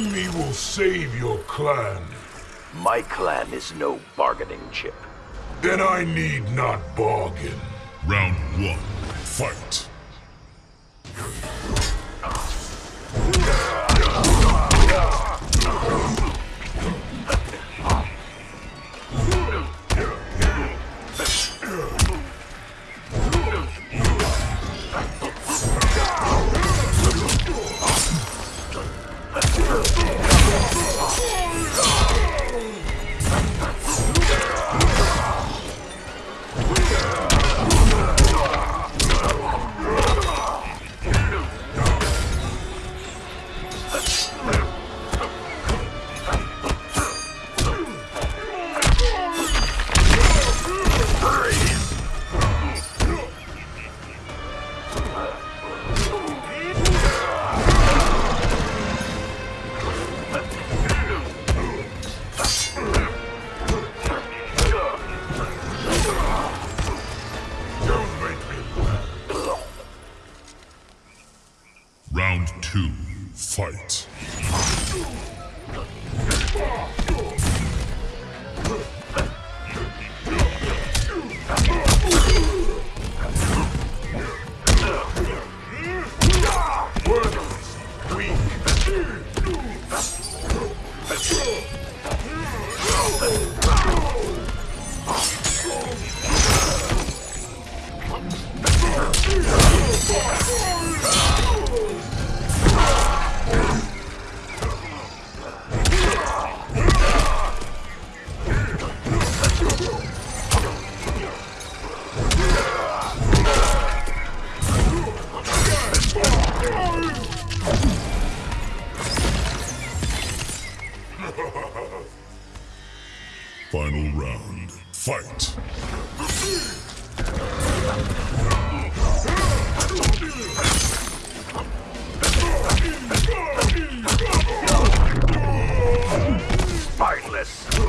Serving me will save your clan. My clan is no bargaining chip. Then I need not bargain. Round one, fight. Me laugh. Round two, fight. Worthless. Weak. Final round, fight. Spineless!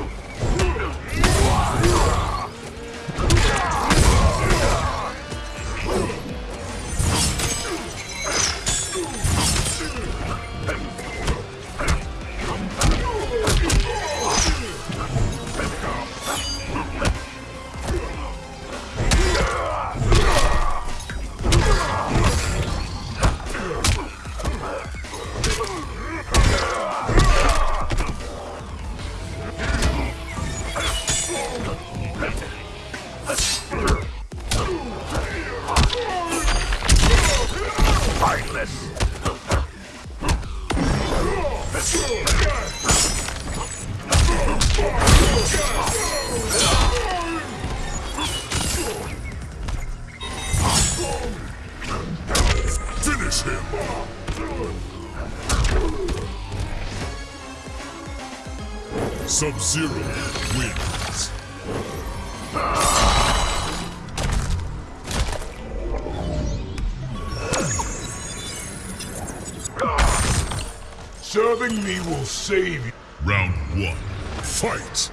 Wins. Serving me will save you. Round one, fight.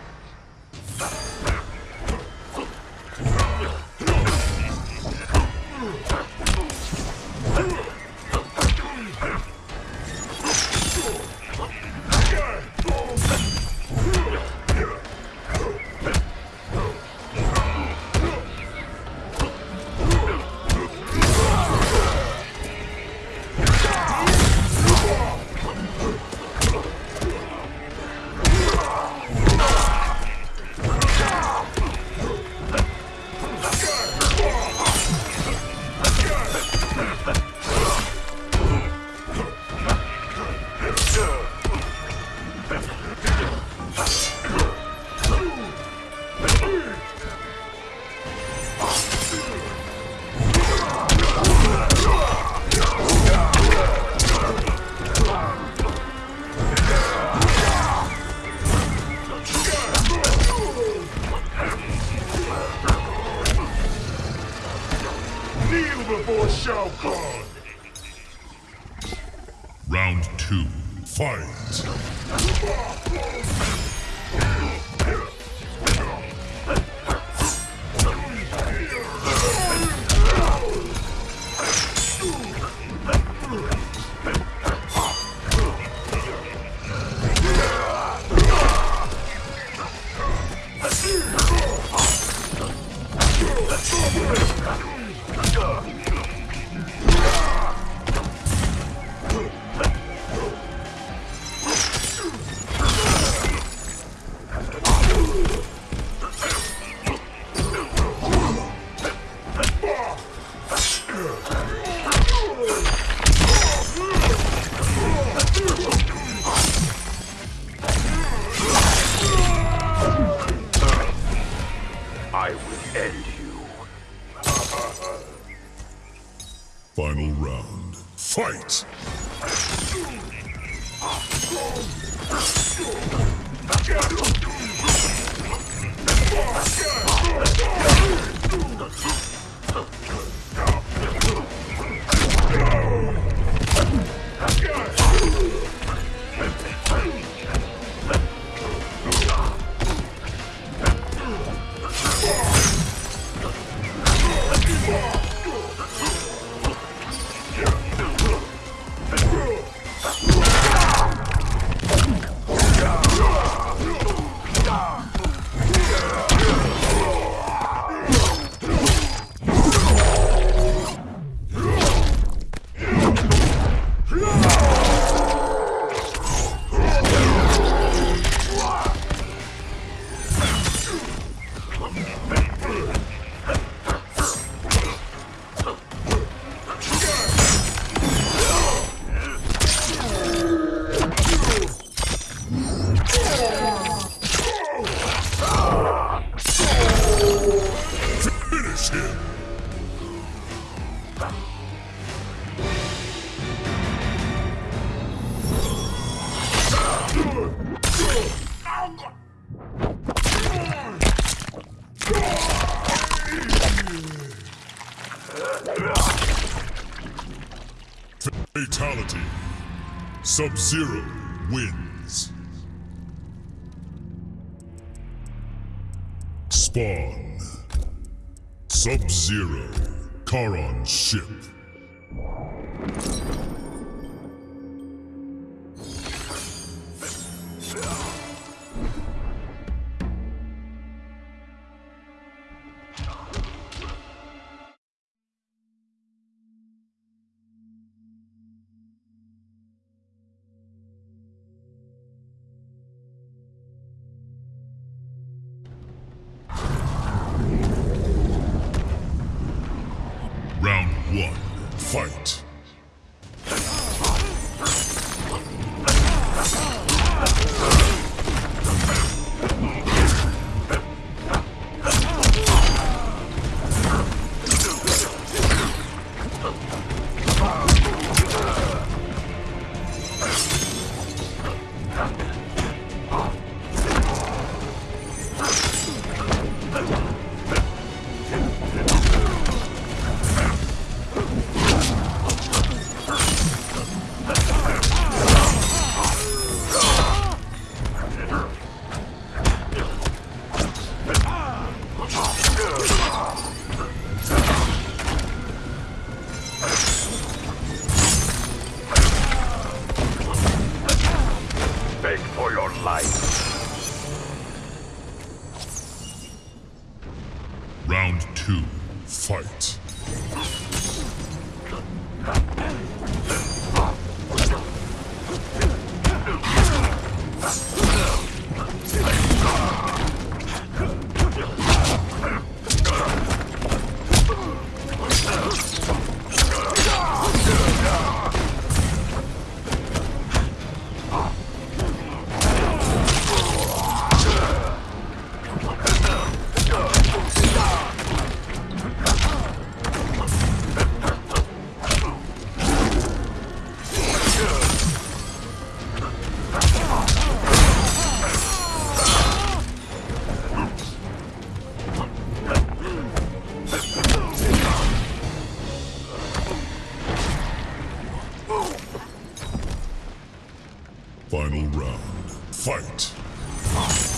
Fatality. Sub-Zero wins. Spawn. Sub-Zero. Charon ship. you Fight! Huh?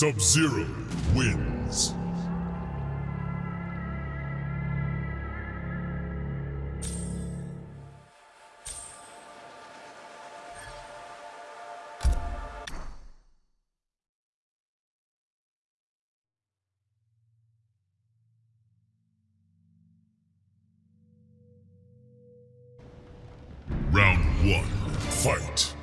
Sub-Zero wins. Round one, fight.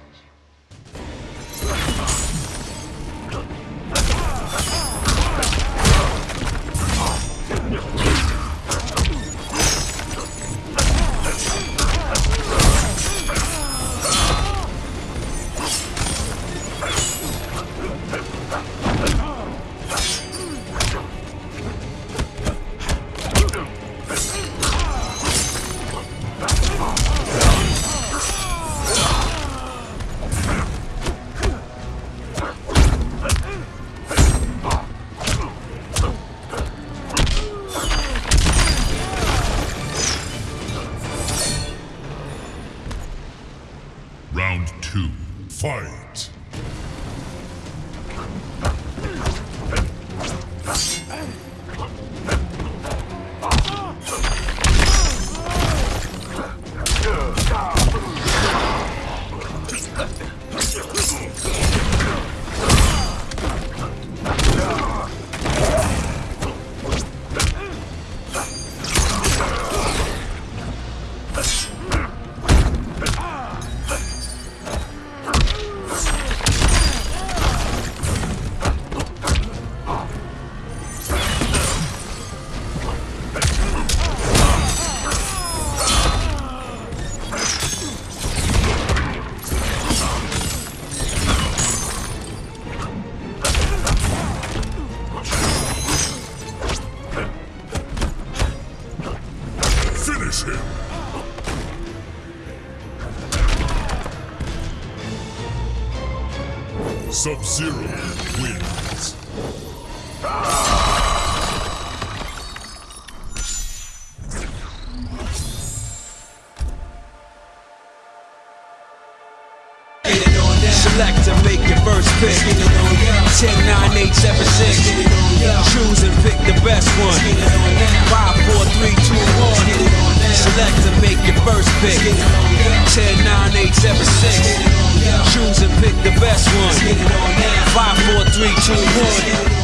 Sub-Zero wins. Select and make your first pick. 10, 9, 8, 7, 6. Choose and pick the best one. 5, 4, 3, 2, 1. Select and make your first pick. 10, 9, 8, 7, 6. Choose and pick the best one. 5, 4, 3, 2, 1.